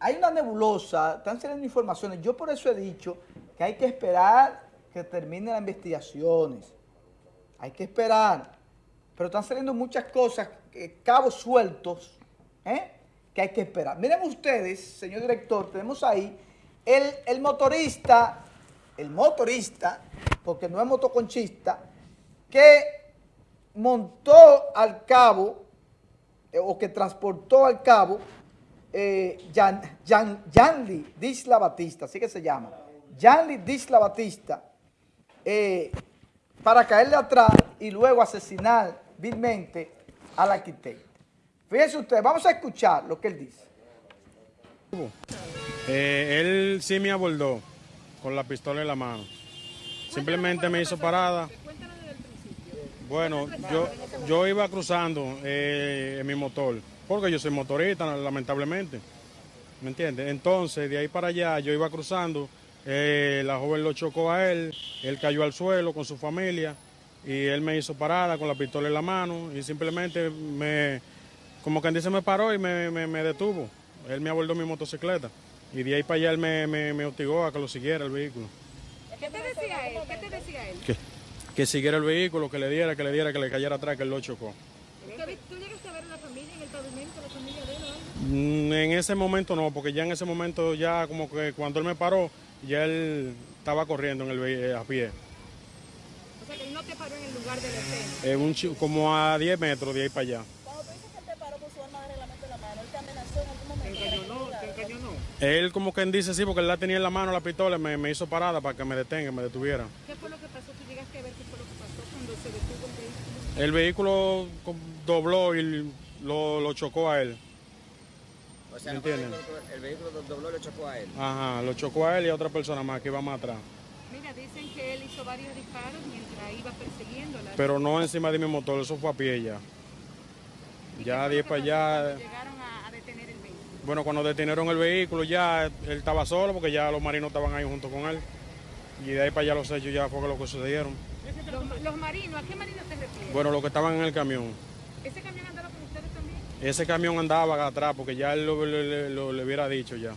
Hay una nebulosa, están saliendo informaciones. Yo por eso he dicho que hay que esperar que terminen las investigaciones. Hay que esperar. Pero están saliendo muchas cosas, eh, cabos sueltos, ¿eh? que hay que esperar. Miren ustedes, señor director, tenemos ahí el, el motorista, el motorista, porque no es motoconchista, que montó al cabo, eh, o que transportó al cabo, eh, Jan, Jan, Janly Disla Batista, así que se llama, Janly Disla Batista, eh, para caerle atrás y luego asesinar vilmente al arquitecto. Fíjense ustedes, vamos a escuchar lo que él dice. Eh, él sí me abordó con la pistola en la mano. Simplemente me hizo parada. Bueno, yo, yo iba cruzando eh, en mi motor, porque yo soy motorista, lamentablemente. ¿Me entiendes? Entonces, de ahí para allá, yo iba cruzando, eh, la joven lo chocó a él, él cayó al suelo con su familia y él me hizo parada con la pistola en la mano y simplemente me, como quien dice, me paró y me, me, me detuvo. Él me abordó mi motocicleta y de ahí para allá él me, hostigó a que lo siguiera el vehículo. ¿Qué te decía él? ¿Qué te decía él? Que, que siguiera el vehículo, que le diera, que le diera, que le cayera atrás, que él lo chocó. ¿Tú llegaste a ver a la familia en el pavimento, la familia de él o algo? Mm, En ese momento no, porque ya en ese momento ya como que cuando él me paró, ya él estaba corriendo en el ve- a pie. O sea, que él no te paró en el lugar de la. Eh, un como a 10 metros de ahí para allá. Cuando tú dices que él te paró con su arma de reglamento en la mano, él te amenazó en algún momento. Él como quien dice sí, porque él la tenía en la mano la pistola, me, me hizo parada para que me detenga, me detuviera. ¿Qué fue lo que pasó? ¿Tú llegaste a ver qué fue lo que pasó cuando se detuvo el vehículo? El vehículo dobló y lo, lo chocó a él. O sea, ¿Me no fue el entienden? vehículo- el vehículo do- dobló lo chocó a él. Ajá, lo chocó a él y a otra persona más que iba más atrás. Mira, dicen que él hizo varios disparos mientras iba persiguiéndola. Pero no encima de mi motor, eso fue a pie ya. ¿Y qué Ya fue de ahí lo que para pasó allá. cuando Llegaron a, a detener el vehículo. Bueno, cuando detenieron el vehículo ya él estaba solo porque ya los marinos estaban ahí junto con él. Y de ahí para allá los hechos ya fue lo que sucedieron. Los, los marinos, ¿a qué marinos te refieres? Bueno, los que estaban en el camión. ¿Ese camión andaba con ustedes también? Ese camión andaba atrás porque ya él lo, le- le- lo- le hubiera dicho ya.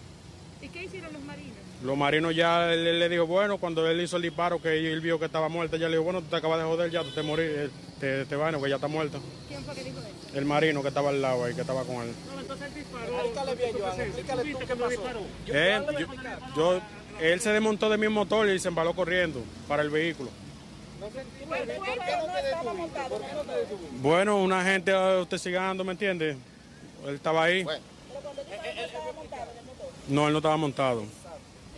¿Y qué hicieron los marinos? Los marinos ya él, él le dijo, bueno, cuando él hizo el disparo que él vio que estaba muerta, ya le dijo, bueno, tú te acabas de joder, ya tú te morí, eh, te, te vas, que ya está muerta. ¿Quién fue que dijo eso? El marino que estaba al lado ahí, que estaba con él. Explícale bien, Joan, explícale tú qué pasó. Él, yo, yo- él se desmontó de mi motor y se embaló corriendo para el vehículo. Bueno, una gente usted sigando, ¿me entiende? Él estaba ahí. Bueno, No, él no estaba montado.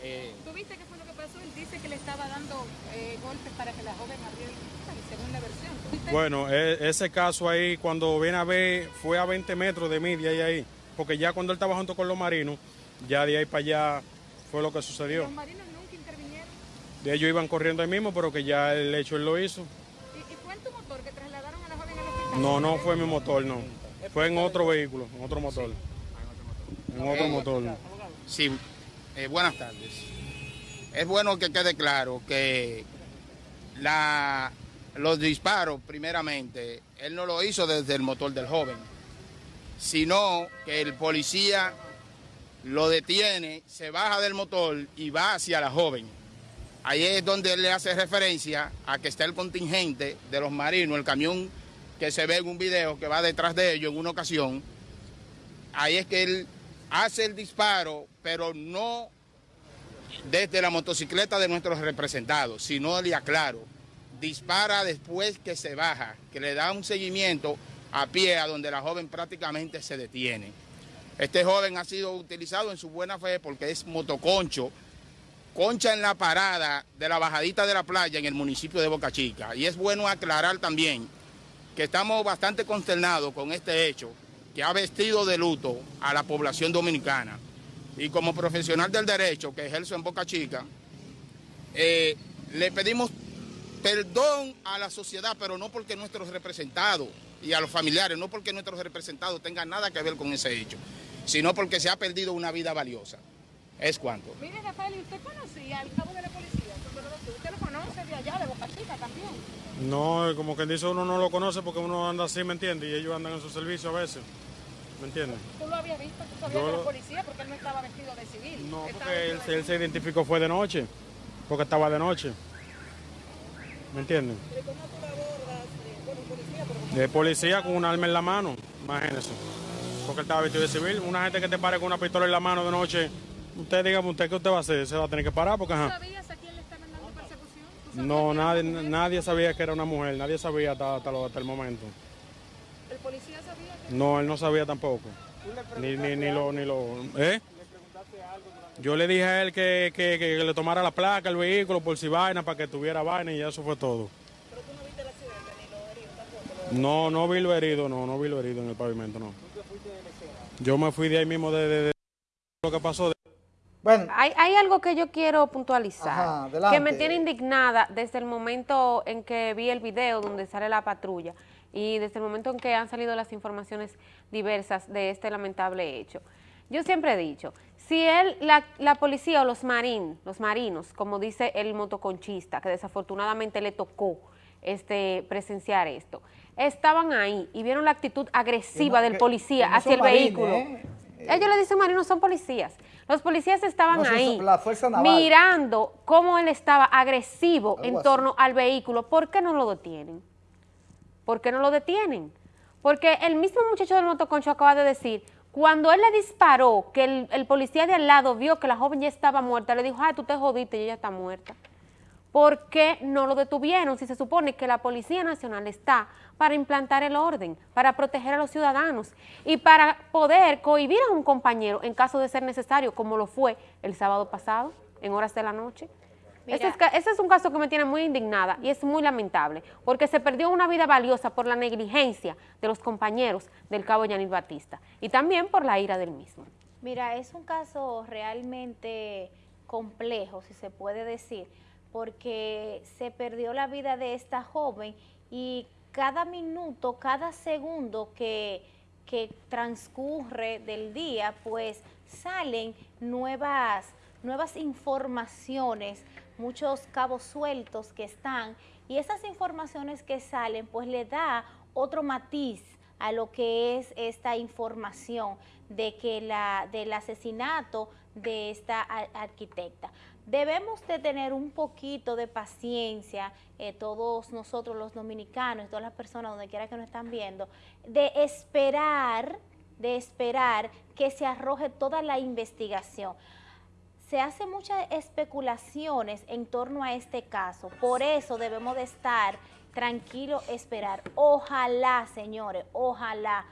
eh, ¿Tú viste qué fue lo que pasó? Él dice que le estaba dando eh, golpes para que la joven abriera el cristal, según la versión. Bueno, e- ese caso ahí, cuando viene a ver, fue a 20 metros de mí, de ahí a ahí. Porque ya cuando él estaba junto con los marinos, ya de ahí para allá fue lo que sucedió. Los marinos nunca intervinieron. De ellos iban corriendo ahí mismo, pero que ya el hecho él lo hizo. ¿Y, y fue en tu motor que trasladaron a la joven al hospital? No, no fue mi motor, no. Fue en otro vehículo, en otro motor. En otro motor. Sí, eh, buenas tardes. Es bueno que quede claro que la, los disparos, primeramente, él no lo hizo desde el motor del joven, sino que el policía lo detiene, se baja del motor y va hacia la joven. Ahí es donde le hace referencia a que está el contingente de los marinos, el camión que se ve en un video que va detrás de ellos en una ocasión. Ahí es que él hace el disparo, pero no desde la motocicleta de nuestros representados, sino le aclaro, dispara después que se baja, que le da un seguimiento a pie a donde la joven prácticamente se detiene. Este joven ha sido utilizado en su buena fe porque es motoconcho, concha en la parada de la bajadita de la playa en el municipio de Boca Chica. Y es bueno aclarar también que estamos bastante consternados con este hecho que ha vestido de luto a la población dominicana. Y como profesional del derecho que ejerzo en Boca Chica, eh, le pedimos perdón a la sociedad, pero no porque nuestros representados y a los familiares, no porque nuestros representados tengan nada que ver con ese hecho, sino porque se ha perdido una vida valiosa. Es cuanto. Mire, Rafael, ¿y usted conocía al cabo de la policía? ¿Usted lo conoce de allá, de Boca Chica también? No, como quien dice, uno no lo conoce porque uno anda así, ¿me entiende? Y ellos andan en su servicio a veces. ¿me entiendes? ¿Tú lo habías visto? ¿Tú sabías Yo que era policía? Porque él no estaba vestido de civil. No, porque él, él se identificó fue de noche, porque estaba de noche. ¿Me entiendes? Pero ¿cómo tú la abordas? Eh, bueno, policía, pero De policía con un arma en la mano, imagínese. Porque él estaba vestido de civil. Una gente que te pare con una pistola en la mano de noche, usted dígame usted qué usted va a hacer, se va a tener que parar porque ¿Tú ajá. sabías a quién le estaban dando persecución? ¿Tú sabías No, nadie, nadie sabía que era una mujer, nadie sabía hasta, hasta, lo- hasta el momento. ¿El policía sabía que No, él no sabía tampoco. Ni, ni, ni lo, ni lo, ¿eh? Yo le dije a él que, que, que le tomara la placa, el vehículo, por si vaina, para que tuviera vaina y eso fue todo. pero tú no viste el accidente ni lo herido tampoco. No, no vi lo herido, no, no vi lo herido en el pavimento, no. Yo me fui de ahí mismo de, de- de lo que pasó. Bueno, Hay, hay algo que yo quiero puntualizar, Ajá, que me tiene indignada desde el momento en que vi el video donde sale la patrulla y desde el momento en que han salido las informaciones diversas de este lamentable hecho. Yo siempre he dicho, si él, la, la policía o los marín, los marinos, como dice el motoconchista, que desafortunadamente le tocó este, presenciar esto, estaban ahí y vieron la actitud agresiva no- del policía que hacia el marines, vehículo. ¿eh? Ellos le dicen marinos, son policías. Los policías estaban No, ahí son la Fuerza Naval. mirando cómo él estaba agresivo Algo en así. torno al vehículo. ¿Por qué no lo detienen? ¿Por qué no lo detienen? Porque el mismo muchacho del motoconcho acaba de decir, cuando él le disparó, que el, el policía de al lado vio que la joven ya estaba muerta, le dijo, ay, tú te jodiste y ella está muerta. ¿Por qué no lo detuvieron si se supone que la Policía Nacional está para implantar el orden, para proteger a los ciudadanos y para poder cohibir a un compañero en caso de ser necesario, como lo fue el sábado pasado, en horas de la noche? Ese es, ca- ese es un caso que me tiene muy indignada y es muy lamentable, porque se perdió una vida valiosa por la negligencia de los compañeros del cabo Yanil Batista y también por la ira del mismo. Mira, es un caso realmente complejo, si se puede decir, porque se perdió la vida de esta joven y cada minuto, cada segundo que, que transcurre del día, pues salen nuevas, nuevas informaciones, muchos cabos sueltos que están, y esas informaciones que salen, pues le da otro matiz a lo que es esta información de que la del asesinato de esta arquitecta. Debemos de tener un poquito de paciencia, eh, todos nosotros los dominicanos, todas las personas donde quiera que nos están viendo, de esperar, de esperar que se arroje toda la investigación se hacen muchas especulaciones en torno a este caso. Por eso debemos de estar tranquilos, esperar. Ojalá, señores, ojalá.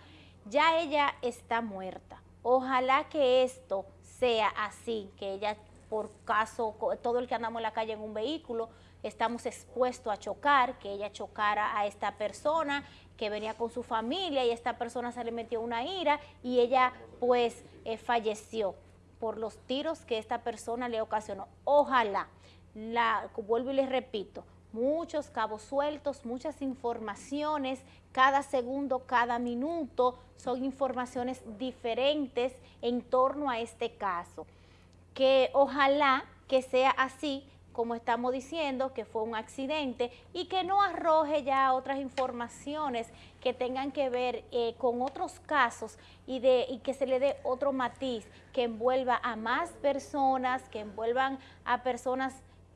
Ya ella está muerta. Ojalá que esto sea así, que ella, por caso, todo el que andamos en la calle en un vehículo, estamos expuestos a chocar, que ella chocara a esta persona que venía con su familia y esta persona se le metió una ira y ella pues eh, falleció por los tiros que esta persona le ocasionó. Ojalá, la, vuelvo y les repito, muchos cabos sueltos, muchas informaciones, cada segundo, cada minuto, son informaciones diferentes en torno a este caso. Que ojalá que sea así, como estamos diciendo, que fue un accidente y que no arroje ya otras informaciones que tengan que ver eh, con otros casos y, de, y que se le dé otro matiz que envuelva a más personas, que envuelvan a personas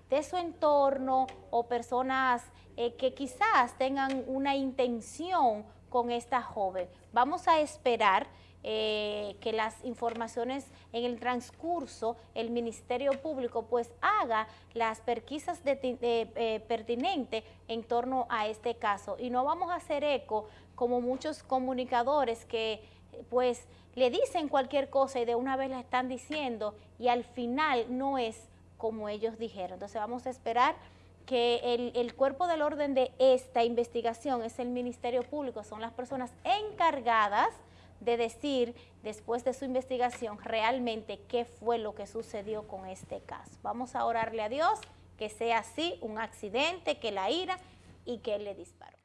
de su entorno o personas eh, que quizás tengan una intención con esta joven. Vamos a esperar eh, que las informaciones en el transcurso, el Ministerio Público pues haga las perquisas de, de, eh, pertinentes en torno a este caso. Y no vamos a hacer eco como muchos comunicadores que pues le dicen cualquier cosa y de una vez la están diciendo y al final no es como ellos dijeron. Entonces vamos a esperar que el cuerpo del orden de esta investigación es el Ministerio Público, son las personas encargadas de decir después de su investigación realmente qué fue lo que sucedió con este caso. Vamos a orarle a Dios que sea así, un accidente, que la ira y que él le disparó.